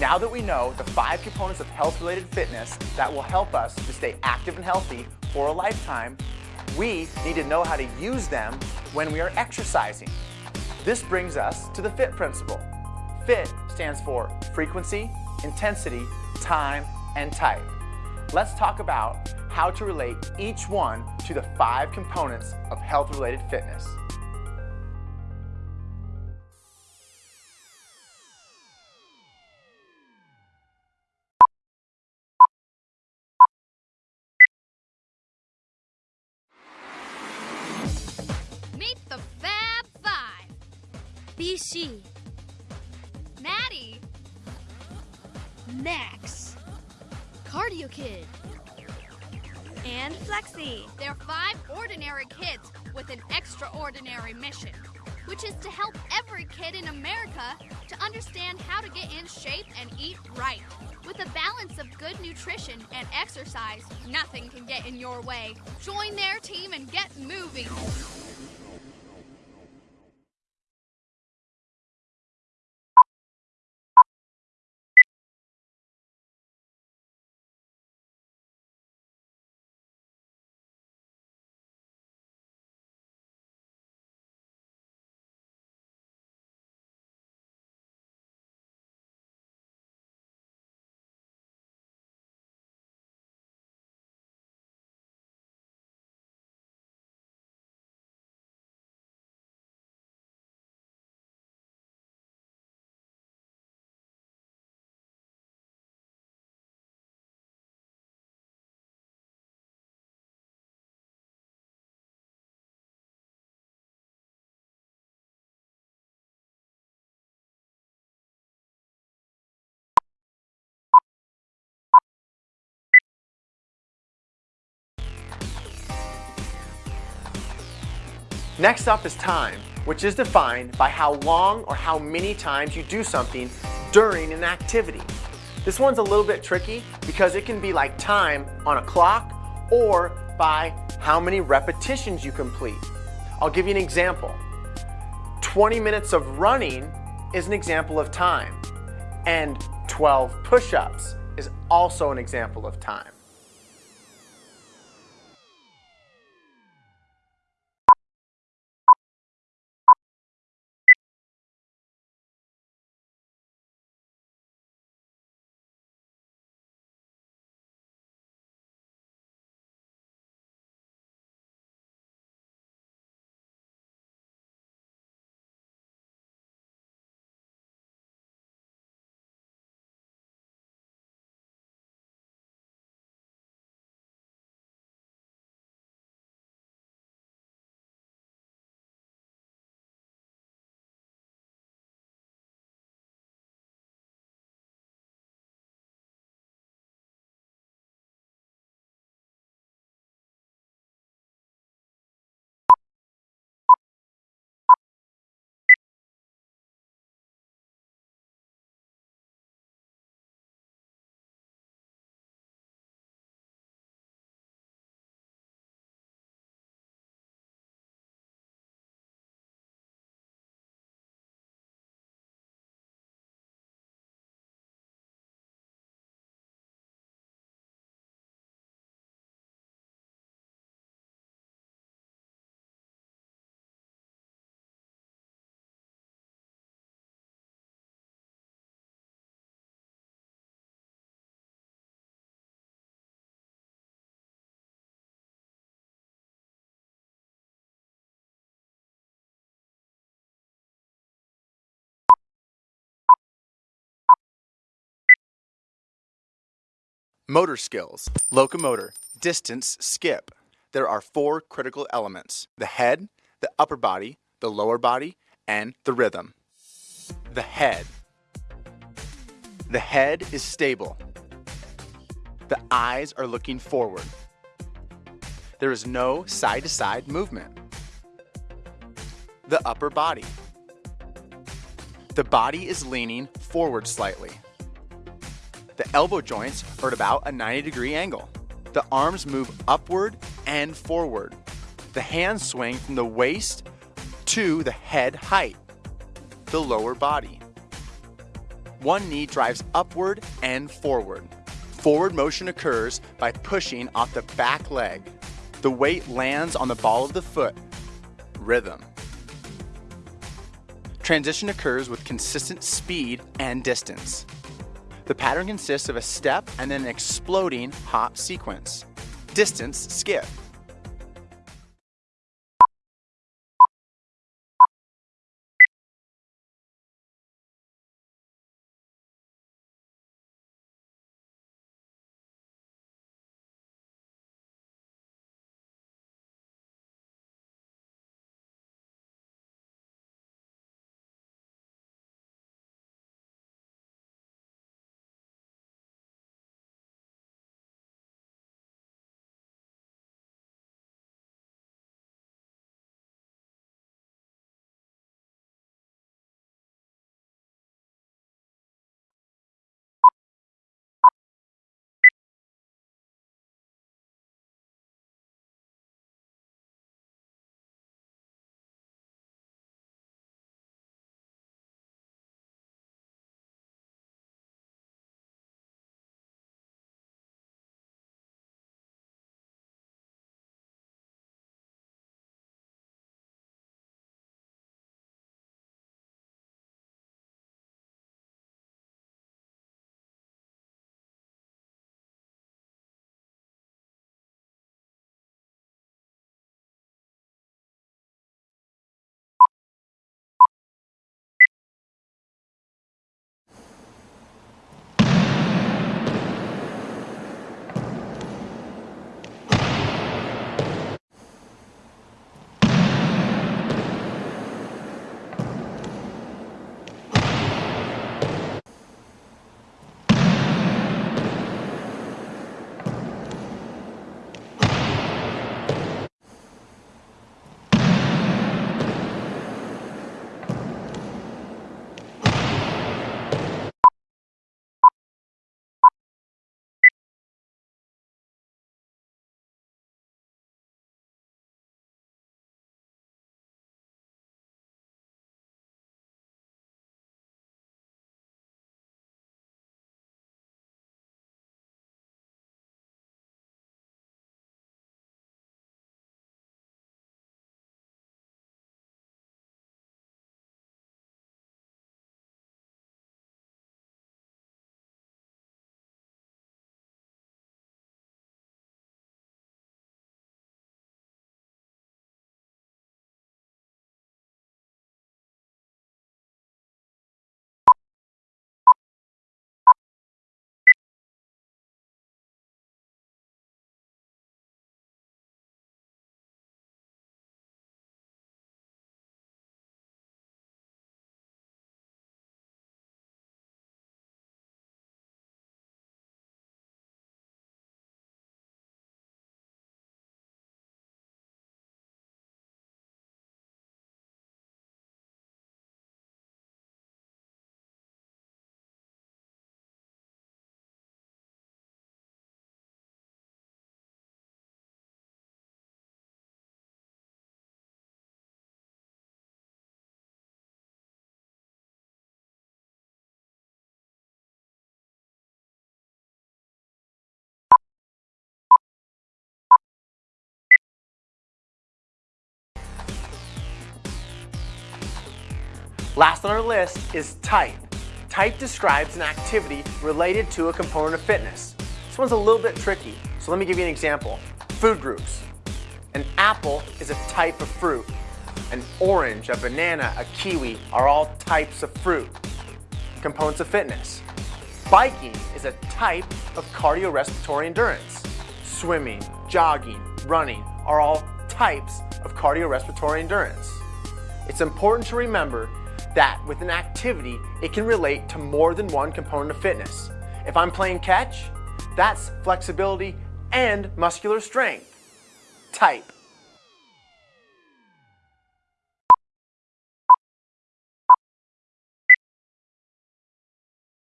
Now that we know the five components of health-related fitness that will help us to stay active and healthy for a lifetime, we need to know how to use them when we are exercising. This brings us to the FIT principle. FIT stands for frequency, intensity, time, and type. Let's talk about how to relate each one to the five components of health-related fitness. BC, Maddie, Max, Cardio Kid, and Flexi. they're five ordinary kids with an extraordinary mission, which is to help every kid in America to understand how to get in shape and eat right. With a balance of good nutrition and exercise, nothing can get in your way. Join their team and get moving. Next up is time, which is defined by how long or how many times you do something during an activity. This one's a little bit tricky because it can be like time on a clock or by how many repetitions you complete. I'll give you an example. 20 minutes of running is an example of time, and 12 push-ups is also an example of time. Motor skills, locomotor, distance, skip. There are four critical elements the head, the upper body, the lower body, and the rhythm. The head. The head is stable. The eyes are looking forward. There is no side to side movement. The upper body. The body is leaning forward slightly. The elbow joints are at about a 90 degree angle. The arms move upward and forward. The hands swing from the waist to the head height, the lower body. one knee drives upward and forward. Forward motion occurs by pushing off the back leg. The weight lands on the ball of the foot. Rhythm. Transition occurs with consistent speed and distance. The pattern consists of a step and then an exploding hop sequence. Distance skip. Last on our list is type. Type describes an activity related to a component of fitness. This one's a little bit tricky, so let me give you an example. Food groups. An apple is a type of fruit. An orange, a banana, a kiwi are all types of fruit. Components of fitness. Biking is a type of cardiorespiratory endurance. Swimming, jogging, running are all types of cardiorespiratory endurance. It's important to remember that with an activity, it can relate to more than one component of fitness. If I'm playing catch, that's flexibility and muscular strength. Type.